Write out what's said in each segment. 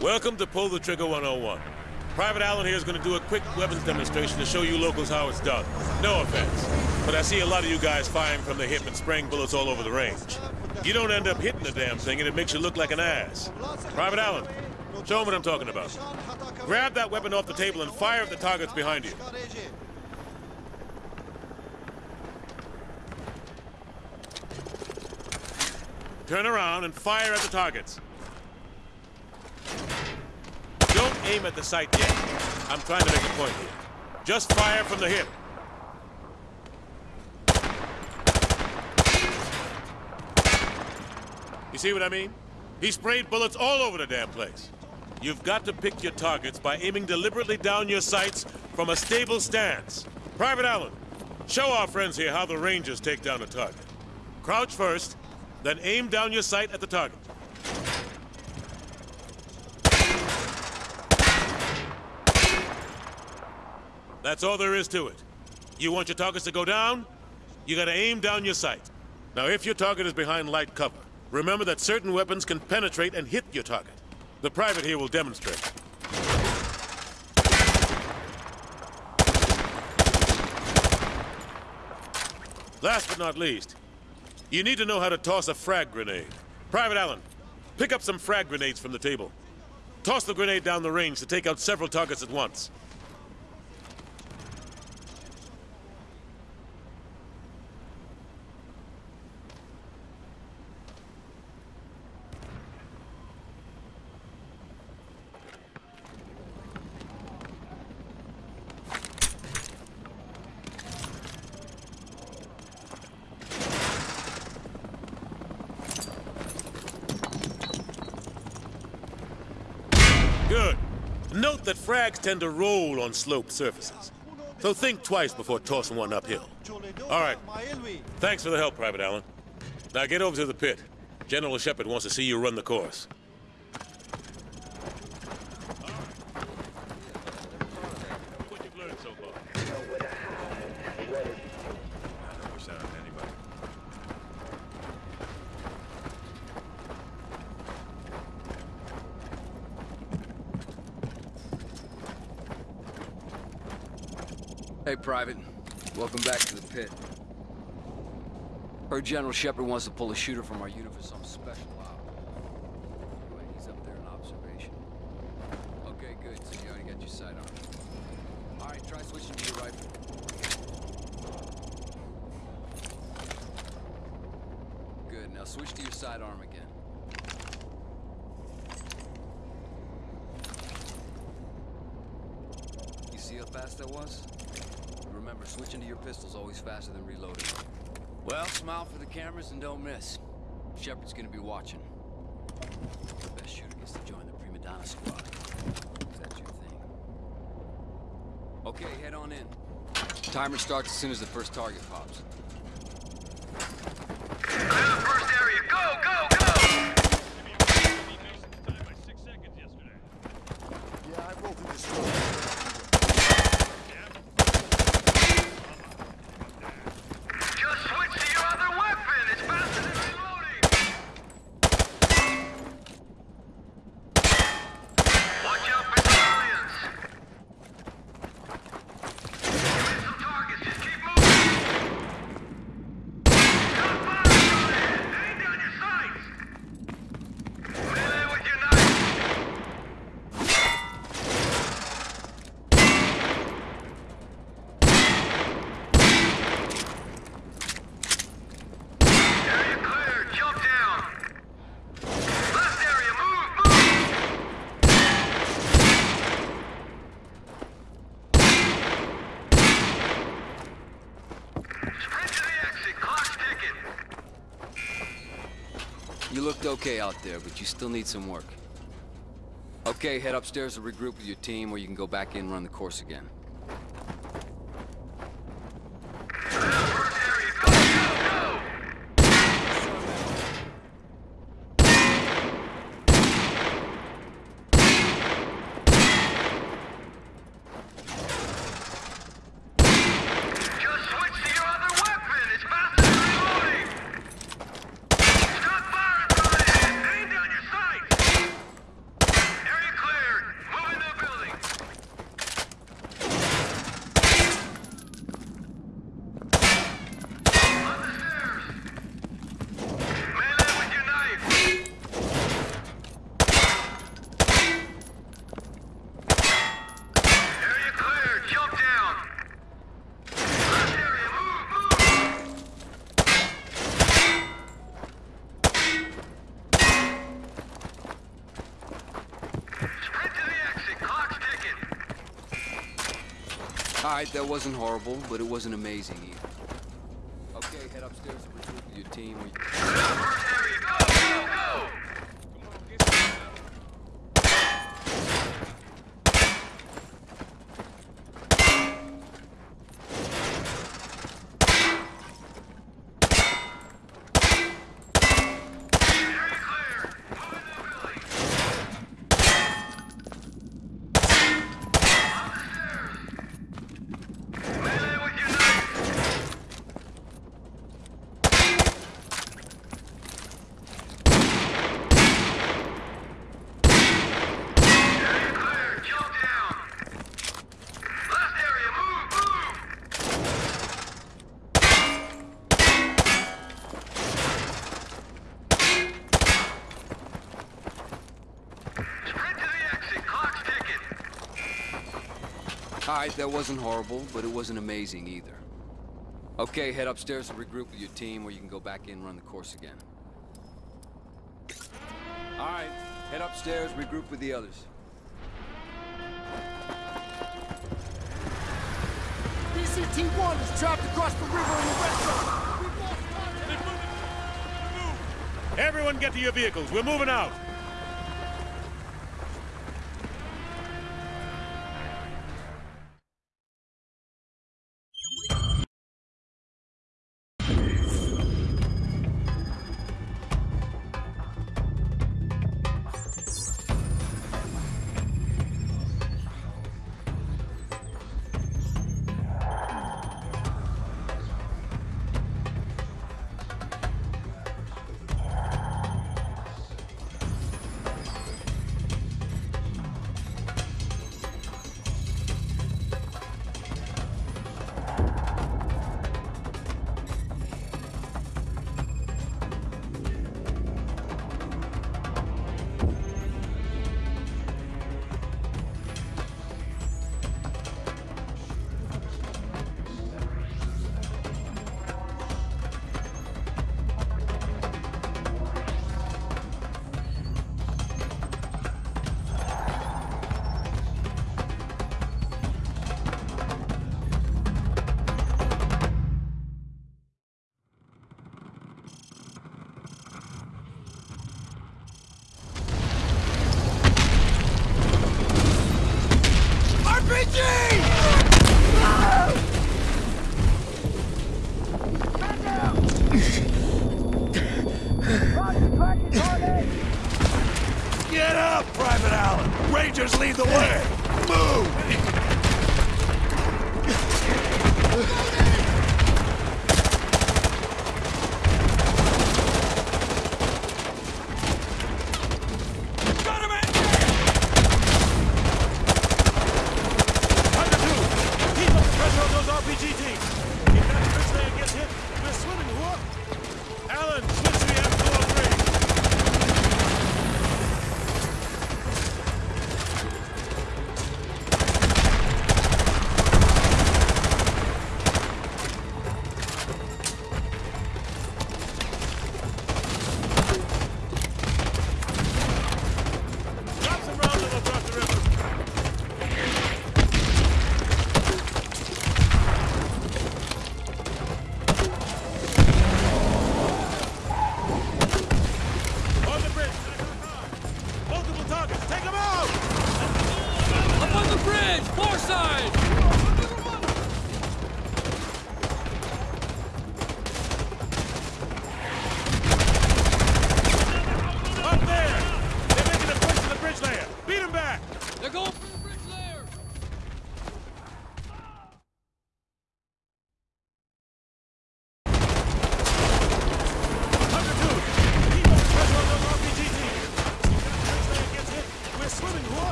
Welcome to Pull the Trigger 101. Private Allen here is going to do a quick weapons demonstration to show you locals how it's done. No offense, but I see a lot of you guys firing from the hip and spraying bullets all over the range. You don't end up hitting the damn thing and it makes you look like an ass. Private Allen, show them what I'm talking about. Grab that weapon off the table and fire at the targets behind you. Turn around and fire at the targets. Don't aim at the sight yet. I'm trying to make a point here. Just fire from the hip. You see what I mean? He sprayed bullets all over the damn place. You've got to pick your targets by aiming deliberately down your sights from a stable stance. Private Allen, show our friends here how the Rangers take down a target. Crouch first, then aim down your sight at the target. That's all there is to it. You want your targets to go down? You gotta aim down your sight. Now, if your target is behind light cover, remember that certain weapons can penetrate and hit your target. The private here will demonstrate. Last but not least, you need to know how to toss a frag grenade. Private Allen, pick up some frag grenades from the table. Toss the grenade down the range to take out several targets at once. Good. Note that frags tend to roll on sloped surfaces. So think twice before tossing one uphill. All right. Thanks for the help, Private Allen. Now get over to the pit. General Shepherd wants to see you run the course. What you've learned so far? Push that on anybody. Hey, Private. Welcome back to the pit. Heard General Shepherd wants to pull a shooter from our unit for some special op. Anyway, he's up there in observation. Okay, good. So you already got your sidearm. All right, try switching to your rifle. Good. Now switch to your sidearm again. You see how fast that was? Remember, switching to your pistol's always faster than reloading. Well, smile for the cameras and don't miss. Shepherd's gonna be watching. The best shooter gets to join the prima donna squad. Is that your thing? Okay, head on in. Timer starts as soon as the first target pops. Clear the first area. Go, go, go! Just switch to your other weapon. It's faster than reloading. Watch out for civilians. Hit some targets. Just keep moving. Got fire coming. Aim down your sights. Melee with your knife. Area clear. Jump down. Last area. Move, move. Sprint to the exit. Clock's ticking. You looked okay out there, but you still need some work. Okay, head upstairs to regroup with your team, or you can go back in and run the course again. Clear the first area. Go, go, go. Just switch to your other weapon. It's faster than reloading. Stop firing, coming in. Aim down your sights. Area Alright, that wasn't horrible, but it wasn't amazing either. Okay, head upstairs and regroup with your team. We... First area, go, go, go! Area clear. Move in the village. On the stairs. Melee with your knife. Area clear. Kill down. Last area, move, move. Sprint to the exit. Clock's ticking. Alright, that wasn't horrible, but it wasn't amazing either. Okay, head upstairs and regroup with your team, or you can go back in and run the course again. Alright, head upstairs, regroup with the others. BCT-1 is trapped across the river in the west zone. We've lost contact. Everyone get to your vehicles. We're moving out.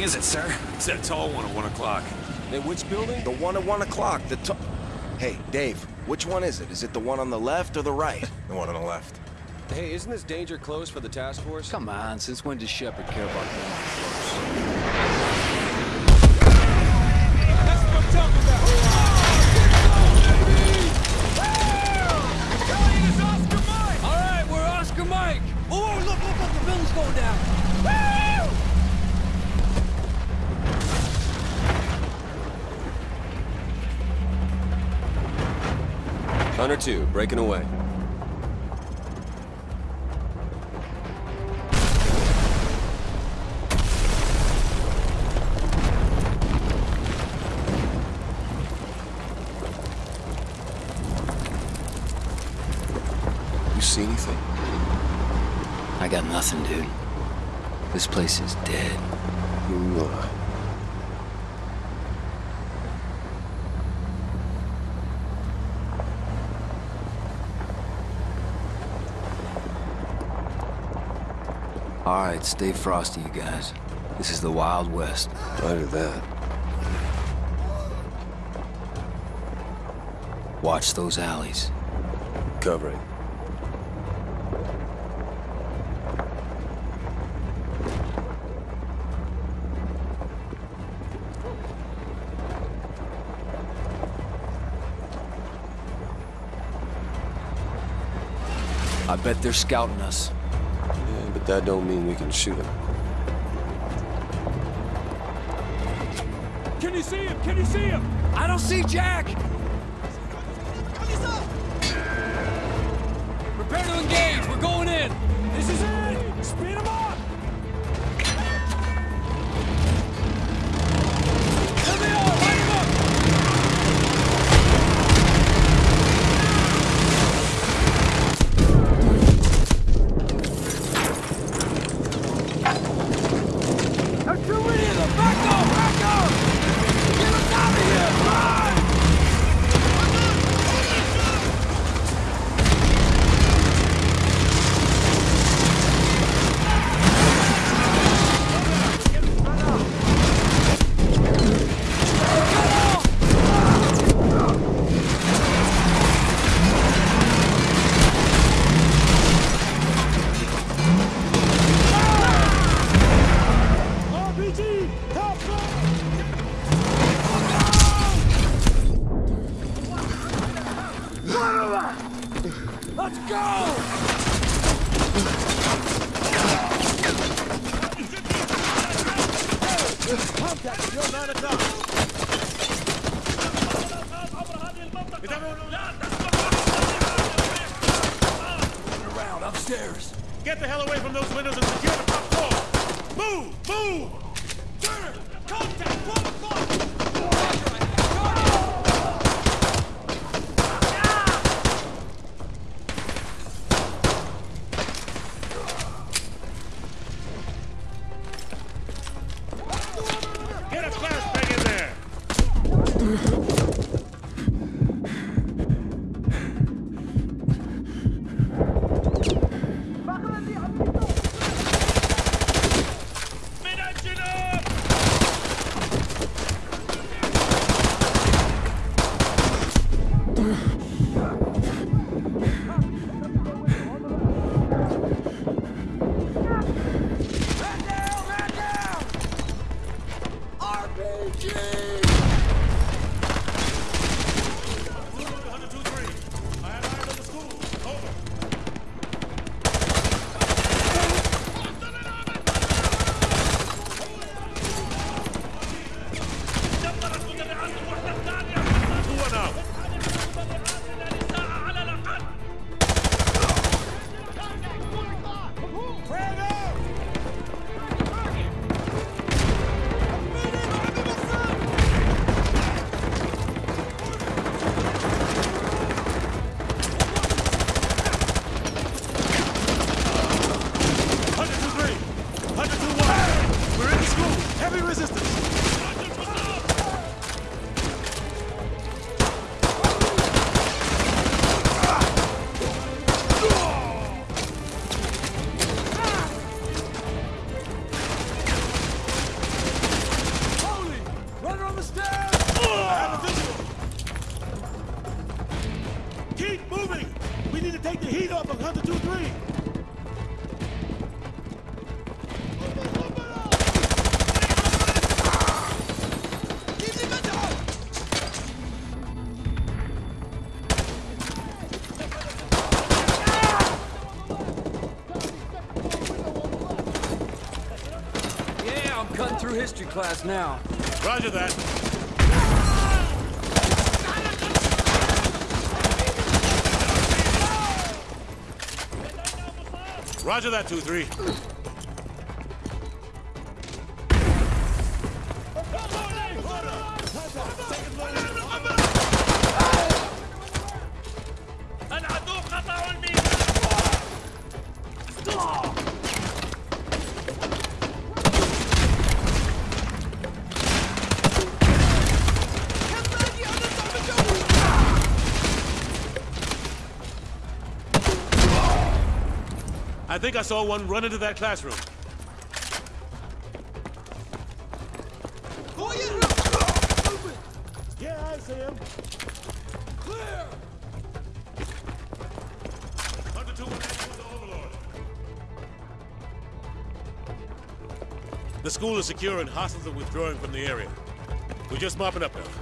Building is it, sir? It's that tall one at 1 o'clock. Hey, which building? The one at one o'clock. The to- Hey, Dave, which one is it? Is it the one on the left or the right? The one on the left. Hey, isn't this danger close for the task force? Come on, since when does Shepherd care about going All right, we're Oscar Mike. Oh, look, look, look, the building's going down. Hunter 2, breaking away. You see anything? I got nothing, dude. This place is dead. Ugh. All right, stay frosty, you guys. This is the Wild West. Roger that. Watch those alleys. Covering. I bet they're scouting us. But that don't mean we can shoot him. Can you see him? Can you see him? I don't see Jack! I resistance. History class now. Roger that. Roger that, 2-3. I think I saw one run into that classroom. Yeah, I see him. Clear! Hunter 2 1 the Overlord. The school is secure and hostiles are withdrawing from the area. We're just mopping up now.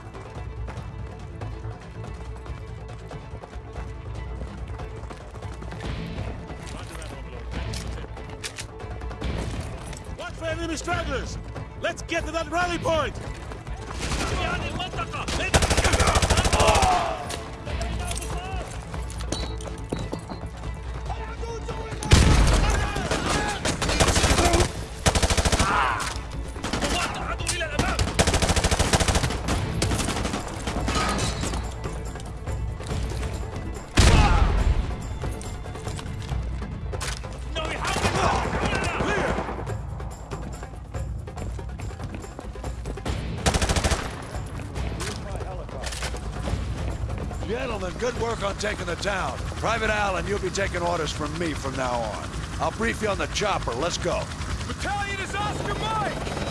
Stragglers! Let's get to that rally point! Work on taking the town. Private Allen, you'll be taking orders from me from now on. I'll brief you on the chopper. Let's go. Battalion is Oscar Mike!